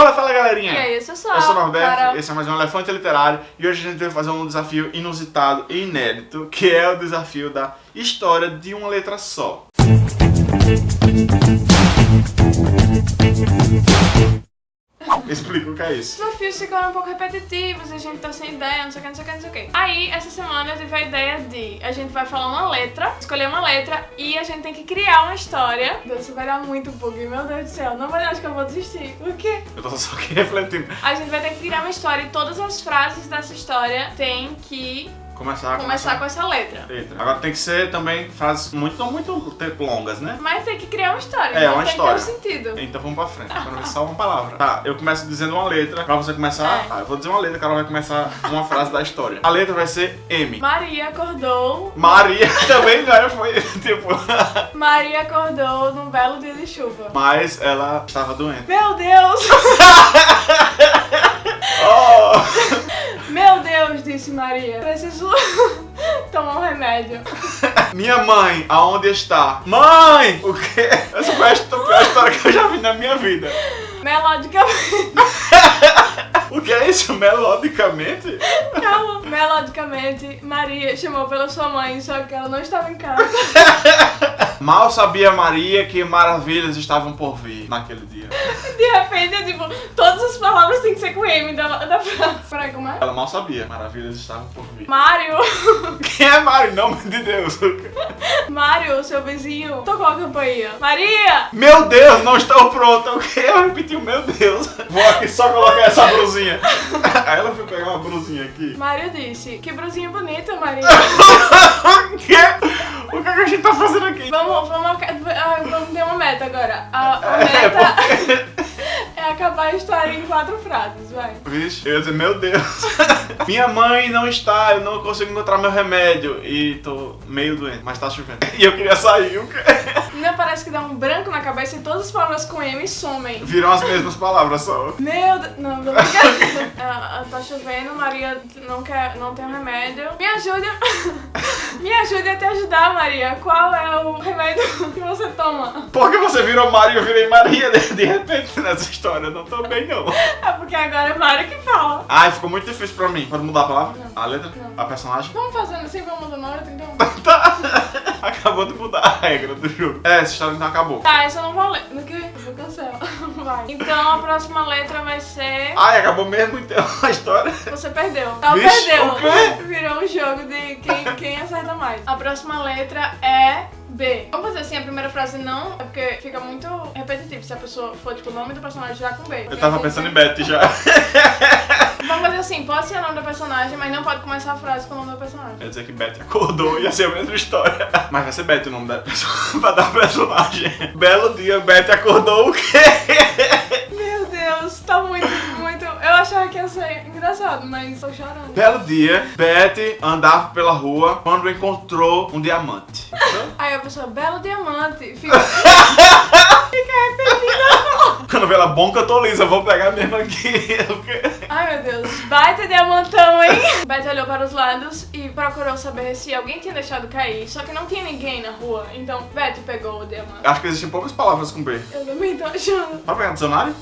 Fala, fala galerinha! E aí, eu sou Só, Eu sou o Norberto, Carol. esse é mais um Elefante Literário e hoje a gente vai fazer um desafio inusitado e inédito, que é o desafio da história de uma letra só. Explica é Os isso. desafios ficaram um pouco repetitivos, a gente tá sem ideia, não sei o que, não sei o que, não sei o que. Aí, essa semana eu tive a ideia de a gente vai falar uma letra, escolher uma letra e a gente tem que criar uma história. Deus, isso vai dar muito bug, meu Deus do céu. Não vai, acho que eu vou desistir. O quê? Eu tô só aqui refletindo. A gente vai ter que criar uma história e todas as frases dessa história tem que Começar, começar com essa letra. letra. Agora tem que ser também frases muito, não muito tempo longas, né? Mas tem que criar uma história, É, então uma tem história. que ter um sentido. Então vamos pra frente, pra ver só uma palavra. Tá, eu começo dizendo uma letra pra você começar. É. Tá, eu vou dizer uma letra, a Carol vai começar uma frase da história. A letra vai ser M. Maria acordou. Maria também já foi, tipo. Maria acordou num belo dia de chuva. Mas ela estava doente. Meu Deus! Oh! Maria. Preciso tomar um remédio. Minha mãe, aonde está? Mãe! O quê? Essa foi a pior história que eu já vi na minha vida. Melodicamente. O que é isso? Melodicamente? Calma. Melodicamente, Maria chamou pela sua mãe, só que ela não estava em casa. Mal sabia Maria que maravilhas estavam por vir naquele dia. De repente, é tipo, todas as palavras têm que ser com M da, da frase. Peraí, como é? Ela mal sabia, maravilhas estavam por vir. Mário, Quem é Mário? Nome de Deus. Mário, seu vizinho, tocou a campainha. Maria! Meu Deus, não estou pronta. O que? Eu repeti o meu Deus. Vou aqui só colocar essa brusinha. Aí ela foi pegar uma brusinha aqui. Mário disse, que brusinha bonita, Maria. O que? O que, é que a gente tá fazendo aqui? Vamos, vamos, ah, vamos ter uma meta agora. A, a É, meta porque... é acabar a história em quatro frases, vai. Vixe, eu ia dizer, meu Deus. Minha mãe não está, eu não consigo encontrar meu remédio. E tô meio doente, mas tá chovendo. E eu queria sair, o quê? Não parece que dá um branco na cabeça e todas as palavras com M somem. Viram as mesmas palavras só. Meu Deus, não, não fica. Ah, tá chovendo, Maria não quer, não tem remédio. Me ajude, me ajude a te ajudar, Maria. Qual é o remédio que você toma? Por que você virou Mário e eu virei Maria de, de repente nessa história? Eu não tô bem, não. É porque agora é Maria que fala. Ai, ficou muito difícil pra mim. Pode mudar a palavra? Não. A letra? Não. A personagem? Vamos fazendo assim, vamos mudando a letra, então. Tá. Acabou de mudar a regra do jogo. É, essa história então acabou. Tá, essa eu não vou ler. No que? Eu vou cancelar. Vai. Então a próxima letra vai ser. Ai, acabou mesmo então a história. Você perdeu. Não, Vixe, perdeu. o quê? Virou um jogo de quem, quem acerta mais. A próxima letra é B. Vamos fazer assim, a primeira frase não, é porque fica muito repetitivo se a pessoa for, tipo, o nome do personagem já com B. Eu tava pensando em Betty já. Vamos fazer assim, pode ser o nome do personagem, mas não pode começar a frase com o nome do personagem. Quer dizer que Betty acordou e ia ser a mesma história. Mas vai ser Betty o nome da pessoa pra dar personagem. Belo dia, Betty acordou o quê? Meu Deus, tá muito, muito... Eu achava que ia ser engraçado, mas tô chorando. Belo dia, Betty andava pela rua quando encontrou um diamante. Aí a pessoa, belo diamante, fica... fica repetindo. Quando vê ela, bom que eu tô lisa, vou pegar mesmo aqui. Ai meu Deus, baita diamantão, hein? Beth olhou para os lados e procurou saber se alguém tinha deixado cair, só que não tinha ninguém na rua. Então Beth pegou o diamante. Acho que existem poucas palavras com B. Eu também tô achando. Pode pegar no dicionário?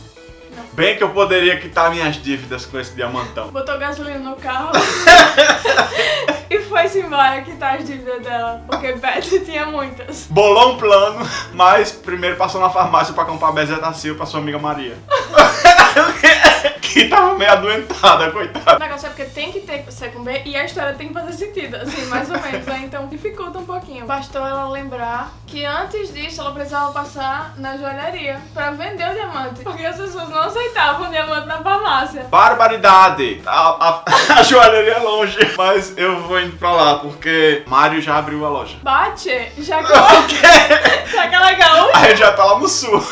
Não. Bem que eu poderia quitar minhas dívidas com esse diamantão. Botou gasolina no carro e foi-se embora quitar as dívidas dela, porque Beth tinha muitas. Bolou um plano, mas primeiro passou na farmácia pra comprar bezetacil pra sua amiga Maria. que tava meio adoentada, O coitada. negócio é porque tem que ter C com B e a história tem que fazer sentido, assim, mais ou menos, né? Então dificulta um pouquinho. Bastou ela lembrar que antes disso ela precisava passar na joalheria pra vender o diamante, porque as pessoas não aceitavam o diamante na farmácia. Barbaridade! A, a, a joalheria é longe, mas eu vou indo pra lá, porque Mário já abriu a loja. Bate, já que ela, O quê? já que ela é gaúcha. Aí já tá lá no sul.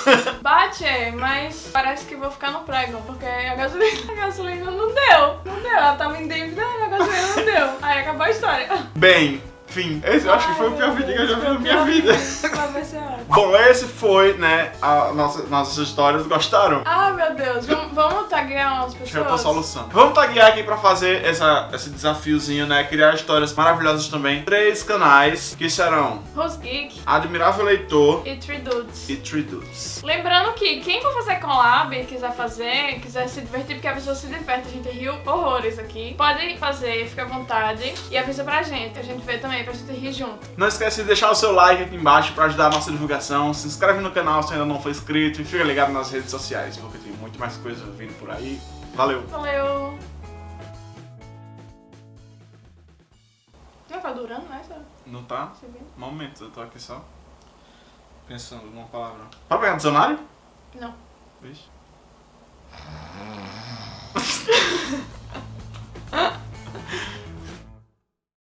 Bate, mas parece que vou ficar no prego, porque a gasolina, a gasolina não deu. Não deu, ela tava em dívida a gasolina não deu. Aí acabou a história. Bem, fim. Esse eu acho que foi o pior vídeo que eu já vi na minha vida. Vai ser ótimo. Bom, esse foi, né, a nossa, nossas histórias. Gostaram? Ah, meu Deus. Vamos, vamos taguear umas pessoas? é a solução. Vamos taguear aqui pra fazer essa, esse desafiozinho, né? Criar histórias maravilhosas também. Três canais que serão Rose Geek Admirável Leitor e Three Dudes. e Three Dudes. Lembrando que quem for fazer collab, quiser fazer, quiser se divertir, porque a pessoa se diverte, a gente riu horrores aqui. Pode fazer, fica à vontade. E avisa pra gente, a gente vê também, pra gente rir junto. Não esquece de deixar o seu like aqui embaixo pra ajudar a nossa divulgação. Se inscreve no canal se ainda não for inscrito e fica ligado nas redes sociais, porque tem muito mais coisa vindo por aí. Valeu! Valeu! Já tá durando, né? Não tá? Momento, eu tô aqui só pensando numa palavra. Pode pegar dicionário? Não. Vixe.